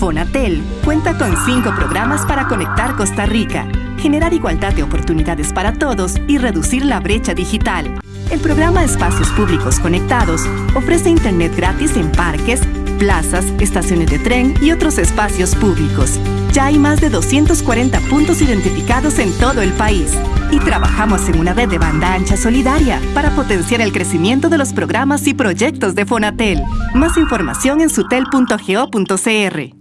Fonatel cuenta con cinco programas para conectar Costa Rica, generar igualdad de oportunidades para todos y reducir la brecha digital. El programa Espacios Públicos Conectados ofrece Internet gratis en parques, plazas, estaciones de tren y otros espacios públicos. Ya hay más de 240 puntos identificados en todo el país y trabajamos en una red de banda ancha solidaria para potenciar el crecimiento de los programas y proyectos de Fonatel. Más información en sutel.go.cr.